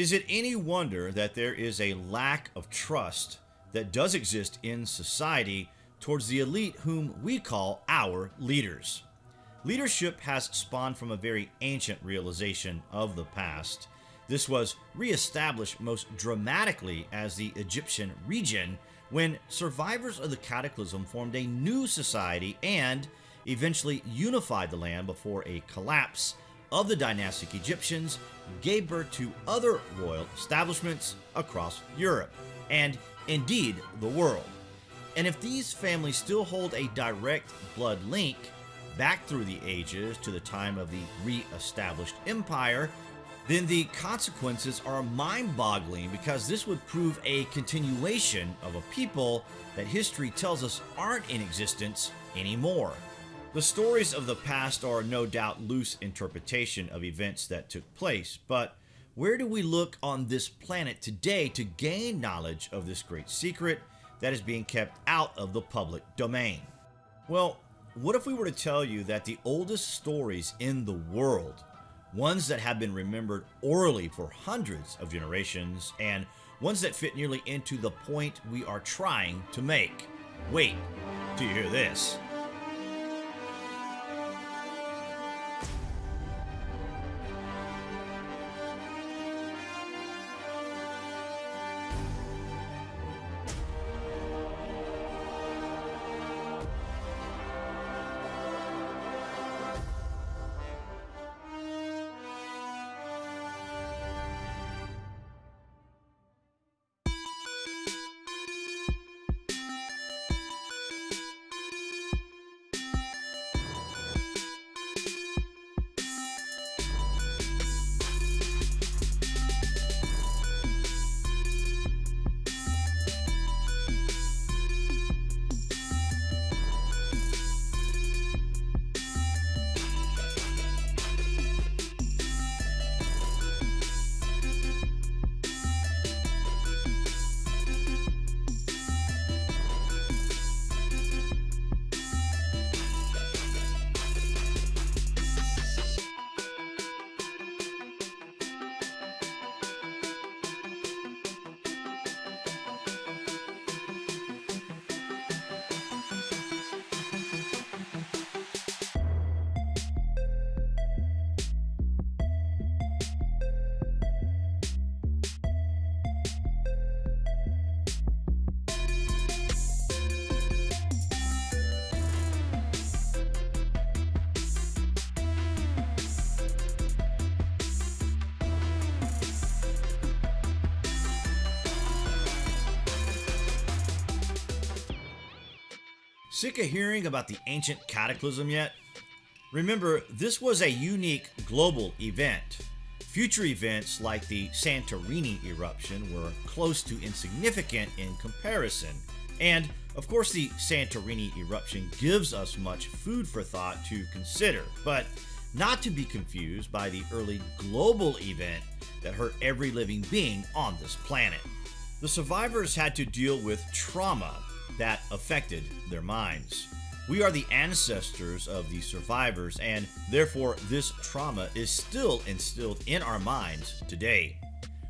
Is it any wonder that there is a lack of trust that does exist in society towards the elite whom we call our leaders? Leadership has spawned from a very ancient realization of the past. This was reestablished most dramatically as the Egyptian region when survivors of the cataclysm formed a new society and eventually unified the land before a collapse of the dynastic Egyptians gave birth to other royal establishments across Europe and indeed the world. And if these families still hold a direct blood link back through the ages to the time of the re-established empire, then the consequences are mind-boggling because this would prove a continuation of a people that history tells us aren't in existence anymore. The stories of the past are no doubt loose interpretation of events that took place, but where do we look on this planet today to gain knowledge of this great secret that is being kept out of the public domain? Well, what if we were to tell you that the oldest stories in the world, ones that have been remembered orally for hundreds of generations, and ones that fit nearly into the point we are trying to make? Wait, do you hear this? Sick of hearing about the ancient cataclysm yet? Remember, this was a unique global event. Future events like the Santorini eruption were close to insignificant in comparison, and of course the Santorini eruption gives us much food for thought to consider, but not to be confused by the early global event that hurt every living being on this planet. The survivors had to deal with trauma affected their minds. We are the ancestors of the survivors, and therefore, this trauma is still instilled in our minds today.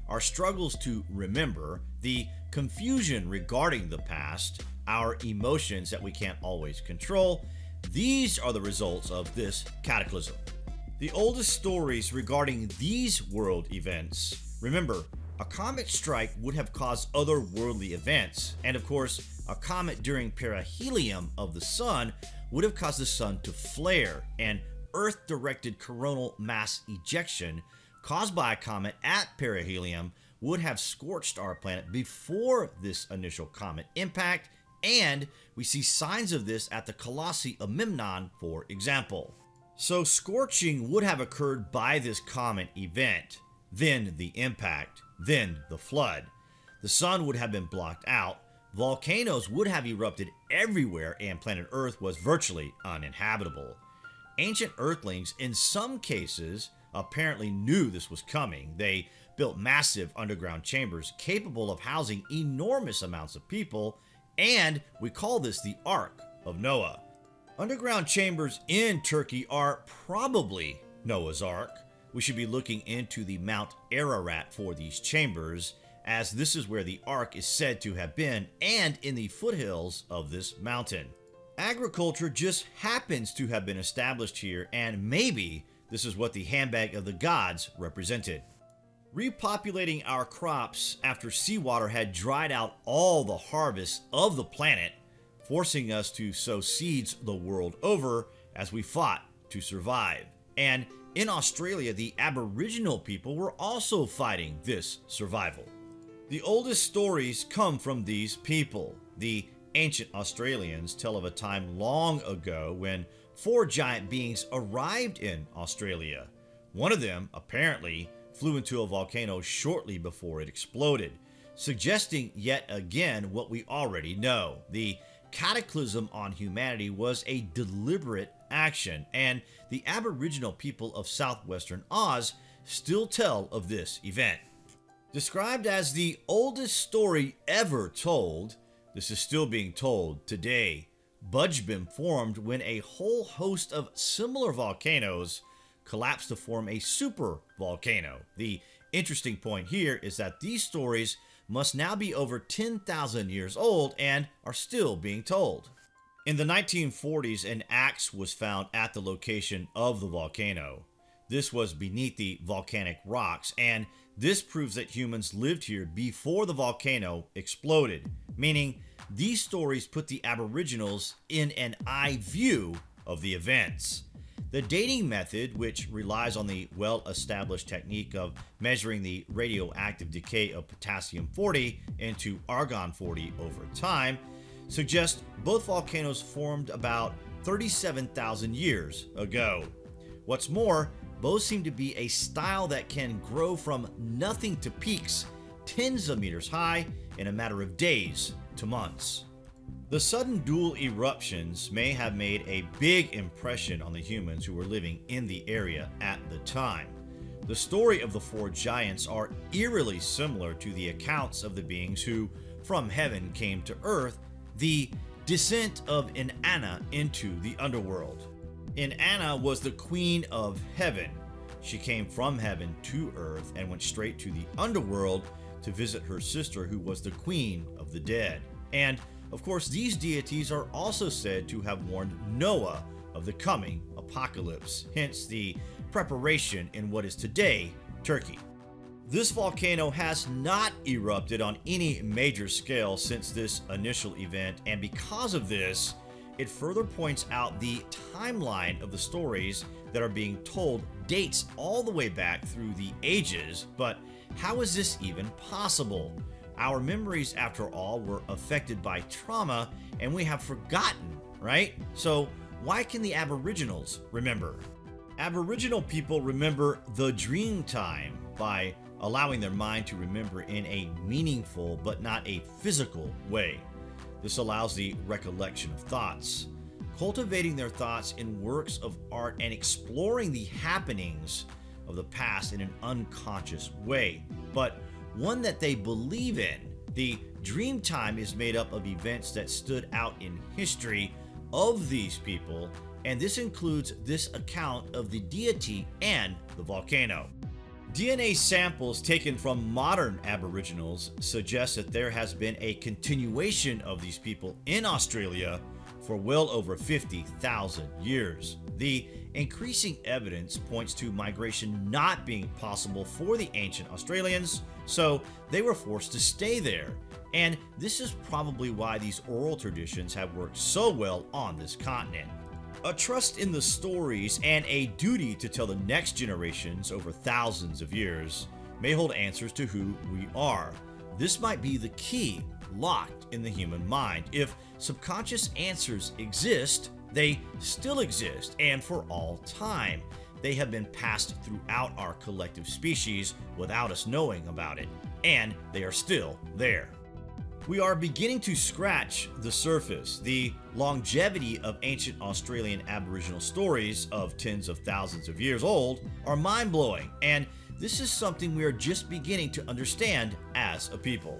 Our struggles to remember, the confusion regarding the past, our emotions that we can't always control, these are the results of this cataclysm. The oldest stories regarding these world events, remember, a comet strike would have caused otherworldly events, and of course, a comet during perihelion of the Sun would have caused the Sun to flare, and Earth-directed coronal mass ejection caused by a comet at perihelion would have scorched our planet before this initial comet impact, and we see signs of this at the Colossi of Memnon, for example. So scorching would have occurred by this comet event, then the impact, then the flood. The sun would have been blocked out, volcanoes would have erupted everywhere and planet Earth was virtually uninhabitable. Ancient Earthlings, in some cases, apparently knew this was coming. They built massive underground chambers capable of housing enormous amounts of people, and we call this the Ark of Noah. Underground chambers in Turkey are probably Noah's Ark. We should be looking into the Mount Ararat for these chambers, as this is where the Ark is said to have been and in the foothills of this mountain. Agriculture just happens to have been established here, and maybe this is what the handbag of the gods represented. Repopulating our crops after seawater had dried out all the harvests of the planet, forcing us to sow seeds the world over as we fought to survive. And in Australia, the Aboriginal people were also fighting this survival. The oldest stories come from these people. The ancient Australians tell of a time long ago when four giant beings arrived in Australia. One of them, apparently, flew into a volcano shortly before it exploded, suggesting yet again what we already know. The cataclysm on humanity was a deliberate action, and the Aboriginal people of southwestern Oz still tell of this event. Described as the oldest story ever told, this is still being told today. Budj Bim formed when a whole host of similar volcanoes collapsed to form a super volcano. The interesting point here is that these stories must now be over 10,000 years old and are still being told. In the 1940s, an axe was found at the location of the volcano. This was beneath the volcanic rocks, and this proves that humans lived here before the volcano exploded, meaning these stories put the Aboriginals in an eye view of the events. The dating method, which relies on the well established technique of measuring the radioactive decay of potassium 40 into argon 40 over time, suggests both volcanoes formed about 37,000 years ago. What's more, both seem to be a style that can grow from nothing to peaks tens of meters high in a matter of days to months. The sudden dual eruptions may have made a big impression on the humans who were living in the area at the time. The story of the four giants are eerily similar to the accounts of the beings who, from heaven, came to earth, the descent of Inanna into the underworld. Inanna was the queen of heaven. She came from heaven to earth and went straight to the underworld to visit her sister, who was the queen of the dead. And of course, these deities are also said to have warned Noah of the coming apocalypse, hence the preparation in what is today Turkey. This volcano has not erupted on any major scale since this initial event, and because of this, it further points out the timeline of the stories that are being told dates all the way back through the ages, but how is this even possible? Our memories, after all, were affected by trauma and we have forgotten, right? So, why can the Aboriginals remember? Aboriginal people remember the dream time by allowing their mind to remember in a meaningful but not a physical way. This allows the recollection of thoughts, cultivating their thoughts in works of art and exploring the happenings of the past in an unconscious way. But one that they believe in. The dream time is made up of events that stood out in history of these people, and this includes this account of the deity and the volcano. DNA samples taken from modern Aboriginals suggest that there has been a continuation of these people in Australia for well over 50,000 years. The increasing evidence points to migration not being possible for the ancient Australians, so they were forced to stay there. And this is probably why these oral traditions have worked so well on this continent. A trust in the stories and a duty to tell the next generations over thousands of years may hold answers to who we are. This might be the key locked in the human mind. If subconscious answers exist, they still exist and for all time. They have been passed throughout our collective species without us knowing about it, and they are still there. We are beginning to scratch the surface. The longevity of ancient Australian Aboriginal stories of tens of thousands of years old are mind blowing, and this is something we are just beginning to understand as a people.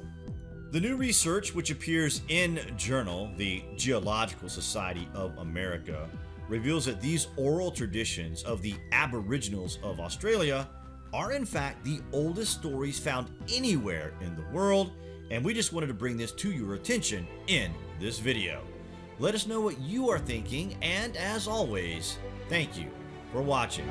The new research, which appears in Journal, the Geological Society of America, reveals that these oral traditions of the Aboriginals of Australia are in fact the oldest stories found anywhere in the world, and we just wanted to bring this to your attention in this video. Let us know what you are thinking, and as always, thank you for watching.